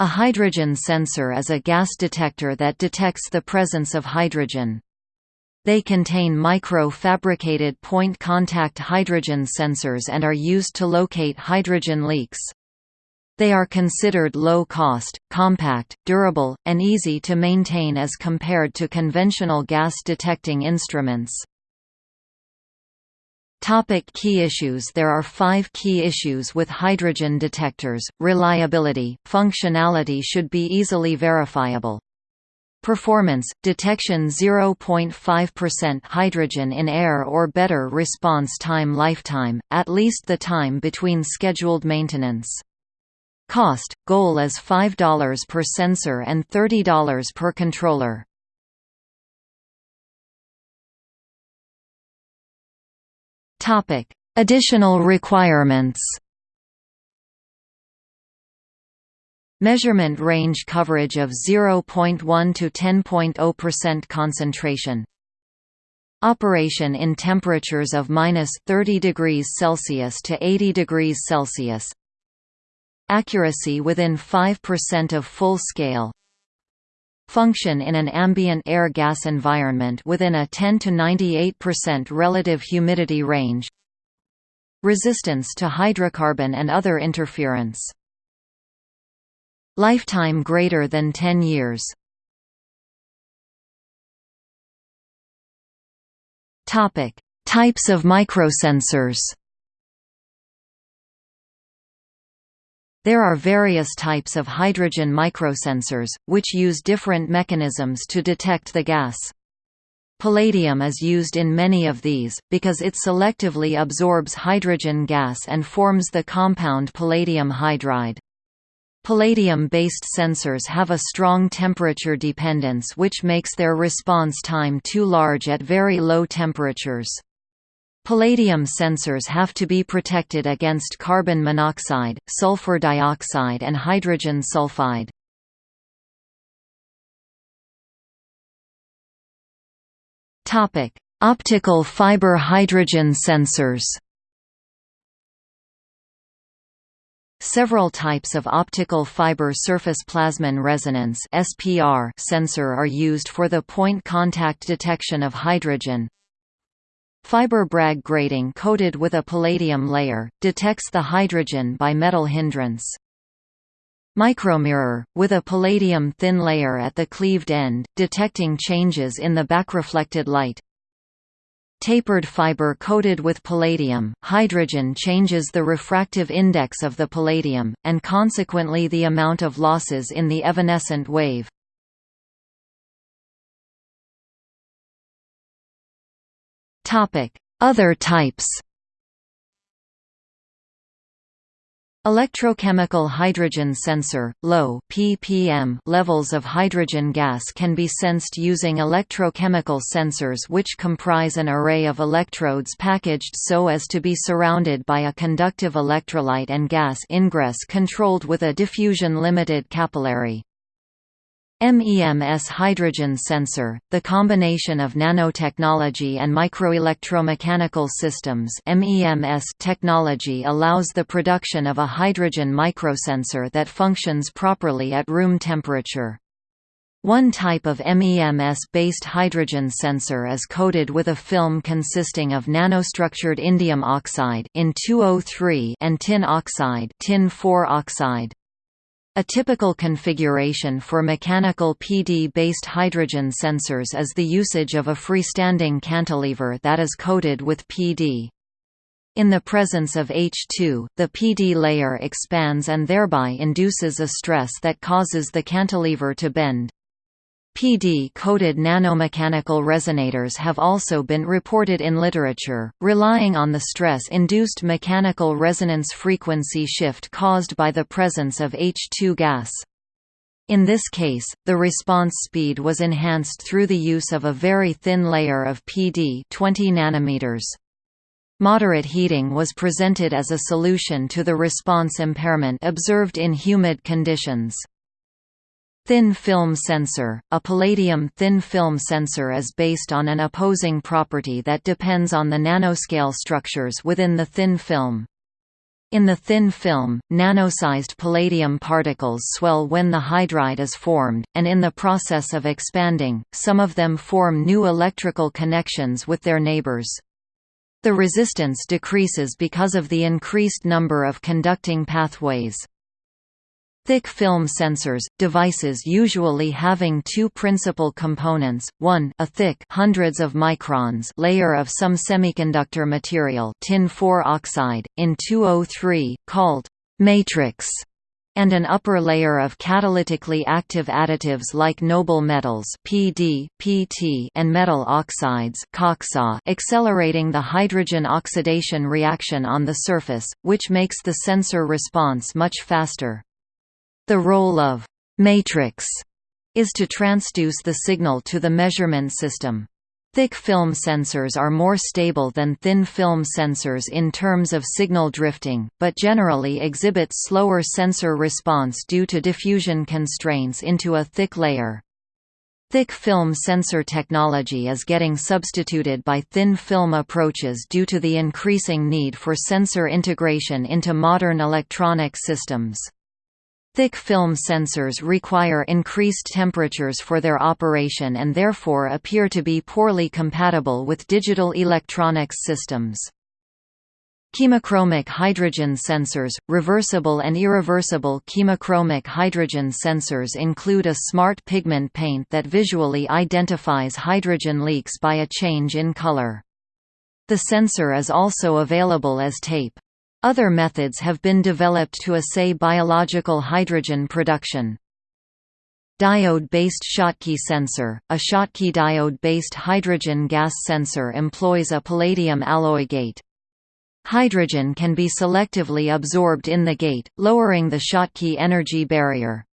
A hydrogen sensor is a gas detector that detects the presence of hydrogen. They contain micro-fabricated point-contact hydrogen sensors and are used to locate hydrogen leaks. They are considered low-cost, compact, durable, and easy to maintain as compared to conventional gas detecting instruments. Topic key issues There are five key issues with hydrogen detectors, reliability, functionality should be easily verifiable. Performance – detection 0.5% hydrogen in air or better response time lifetime, at least the time between scheduled maintenance. Cost – goal is $5 per sensor and $30 per controller. Topic: Additional requirements. Measurement range coverage of 0.1 to 10.0% concentration. Operation in temperatures of minus 30 degrees Celsius to 80 degrees Celsius. Accuracy within 5% of full scale. Function in an ambient air-gas environment within a 10 to 98% relative humidity range. Resistance to hydrocarbon and other interference. Lifetime greater than 10 years. Topic: Types of microsensors. There are various types of hydrogen microsensors, which use different mechanisms to detect the gas. Palladium is used in many of these, because it selectively absorbs hydrogen gas and forms the compound palladium hydride. Palladium-based sensors have a strong temperature dependence which makes their response time too large at very low temperatures. Palladium sensors have to be protected against carbon monoxide, sulfur dioxide and hydrogen sulfide. Optical fiber hydrogen sensors Several types of optical fiber surface plasmon resonance (SPR) sensor are used for the point contact detection of hydrogen. Fiber Bragg grating coated with a palladium layer, detects the hydrogen by metal hindrance. Micromirror, with a palladium thin layer at the cleaved end, detecting changes in the backreflected light. Tapered fiber coated with palladium, hydrogen changes the refractive index of the palladium, and consequently the amount of losses in the evanescent wave. Other types Electrochemical hydrogen sensor, low ppm levels of hydrogen gas can be sensed using electrochemical sensors which comprise an array of electrodes packaged so as to be surrounded by a conductive electrolyte and gas ingress controlled with a diffusion-limited capillary. MEMS hydrogen sensor, the combination of nanotechnology and microelectromechanical systems MEMS technology allows the production of a hydrogen microsensor that functions properly at room temperature. One type of MEMS-based hydrogen sensor is coated with a film consisting of nanostructured indium oxide in 203 and tin oxide tin oxide. A typical configuration for mechanical PD-based hydrogen sensors is the usage of a freestanding cantilever that is coated with PD. In the presence of H2, the PD layer expands and thereby induces a stress that causes the cantilever to bend. PD-coated nanomechanical resonators have also been reported in literature, relying on the stress-induced mechanical resonance frequency shift caused by the presence of H2 gas. In this case, the response speed was enhanced through the use of a very thin layer of PD 20 nanometers. Moderate heating was presented as a solution to the response impairment observed in humid conditions. Thin film sensor – A palladium thin film sensor is based on an opposing property that depends on the nanoscale structures within the thin film. In the thin film, nanosized palladium particles swell when the hydride is formed, and in the process of expanding, some of them form new electrical connections with their neighbors. The resistance decreases because of the increased number of conducting pathways. Thick film sensors, devices usually having two principal components, one a thick hundreds of microns layer of some semiconductor material tin 4 oxide, in 203, called matrix, and an upper layer of catalytically active additives like noble metals PD, PT, and metal oxides accelerating the hydrogen oxidation reaction on the surface, which makes the sensor response much faster. The role of «matrix» is to transduce the signal to the measurement system. Thick film sensors are more stable than thin film sensors in terms of signal drifting, but generally exhibit slower sensor response due to diffusion constraints into a thick layer. Thick film sensor technology is getting substituted by thin film approaches due to the increasing need for sensor integration into modern electronic systems. Thick film sensors require increased temperatures for their operation and therefore appear to be poorly compatible with digital electronics systems. Chemochromic hydrogen sensors – Reversible and irreversible chemochromic hydrogen sensors include a smart pigment paint that visually identifies hydrogen leaks by a change in color. The sensor is also available as tape. Other methods have been developed to assay biological hydrogen production. Diode-based Schottky sensor – A Schottky diode-based hydrogen gas sensor employs a palladium alloy gate. Hydrogen can be selectively absorbed in the gate, lowering the Schottky energy barrier.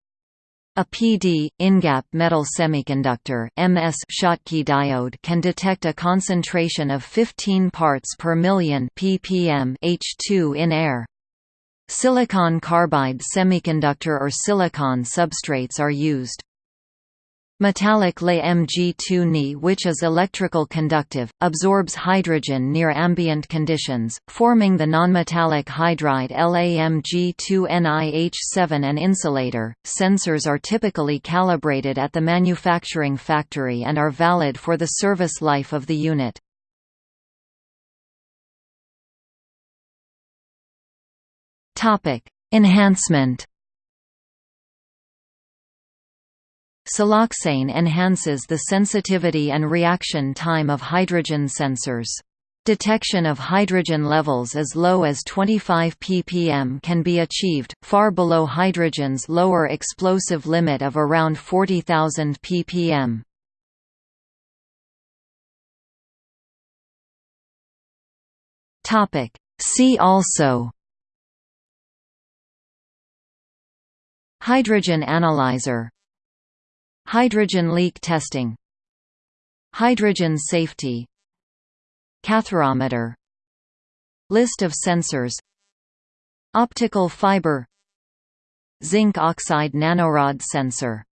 A PD, InGap metal semiconductor MS Schottky diode can detect a concentration of 15 parts per million ppm H2 in air. Silicon carbide semiconductor or silicon substrates are used. Metallic Le Mg2 Ni which is electrical conductive, absorbs hydrogen near ambient conditions, forming the nonmetallic hydride LaMg2NiH7 and insulator. Sensors are typically calibrated at the manufacturing factory and are valid for the service life of the unit. Enhancement Siloxane enhances the sensitivity and reaction time of hydrogen sensors. Detection of hydrogen levels as low as 25 ppm can be achieved, far below hydrogen's lower explosive limit of around 40,000 ppm. See also Hydrogen analyzer Hydrogen leak testing. Hydrogen safety. Catharometer List of sensors. Optical fiber. Zinc oxide nanorod sensor